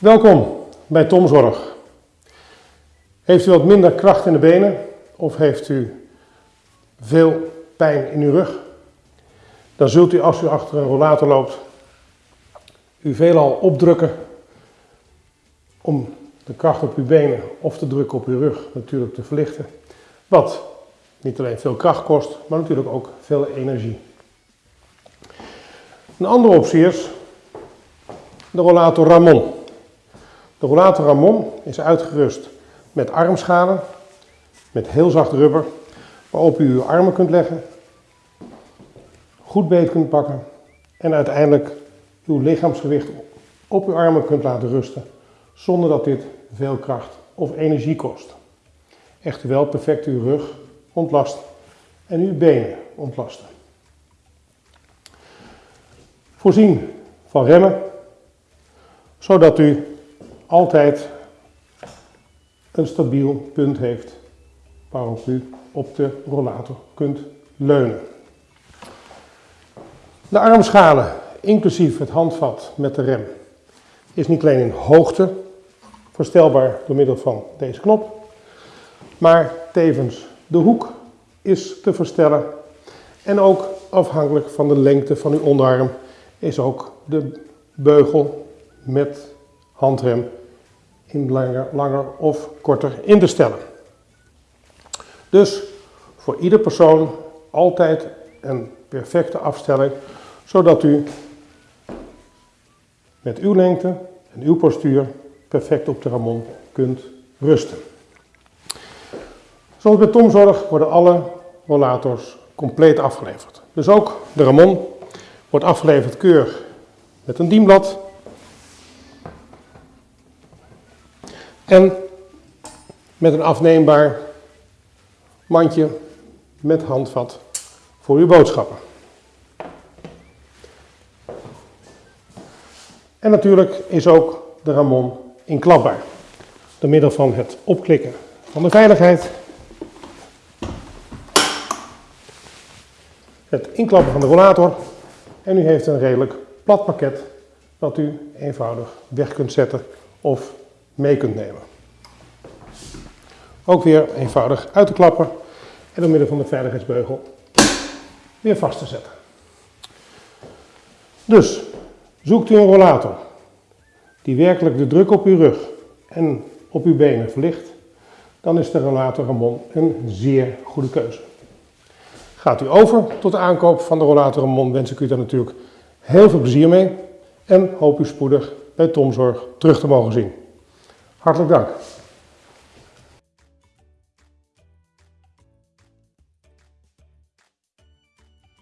Welkom bij Tomzorg. Heeft u wat minder kracht in de benen of heeft u veel pijn in uw rug? Dan zult u als u achter een rollator loopt, u veelal opdrukken om de kracht op uw benen of de druk op uw rug natuurlijk te verlichten. Wat niet alleen veel kracht kost, maar natuurlijk ook veel energie. Een andere optie is de rollator Ramon. De rollator Ramon is uitgerust met armschalen, met heel zacht rubber, waarop u uw armen kunt leggen, goed beet kunt pakken en uiteindelijk uw lichaamsgewicht op uw armen kunt laten rusten, zonder dat dit veel kracht of energie kost. Echter wel perfect uw rug ontlast en uw benen ontlasten. Voorzien van remmen, zodat u altijd een stabiel punt heeft waarop u op de rollator kunt leunen. De armschalen, inclusief het handvat met de rem, is niet alleen in hoogte verstelbaar door middel van deze knop, maar tevens de hoek is te verstellen en ook afhankelijk van de lengte van uw onderarm is ook de beugel met handrem in langer, langer of korter in te stellen. Dus voor ieder persoon altijd een perfecte afstelling, zodat u met uw lengte en uw postuur perfect op de ramon kunt rusten. Zoals bij Tomzorg worden alle rollators compleet afgeleverd. Dus ook de ramon wordt afgeleverd keurig met een dienblad En met een afneembaar mandje met handvat voor uw boodschappen. En natuurlijk is ook de Ramon inklapbaar. Door middel van het opklikken van de veiligheid. Het inklappen van de rollator. En u heeft een redelijk plat pakket dat u eenvoudig weg kunt zetten of mee kunt nemen. Ook weer eenvoudig uit te klappen en door middel van de veiligheidsbeugel weer vast te zetten. Dus zoekt u een rollator die werkelijk de druk op uw rug en op uw benen verlicht, dan is de rollator Ramon een zeer goede keuze. Gaat u over tot de aankoop van de rollator Ramon, wens ik u daar natuurlijk heel veel plezier mee en hoop u spoedig bij Tomzorg terug te mogen zien. Hartelijk dank.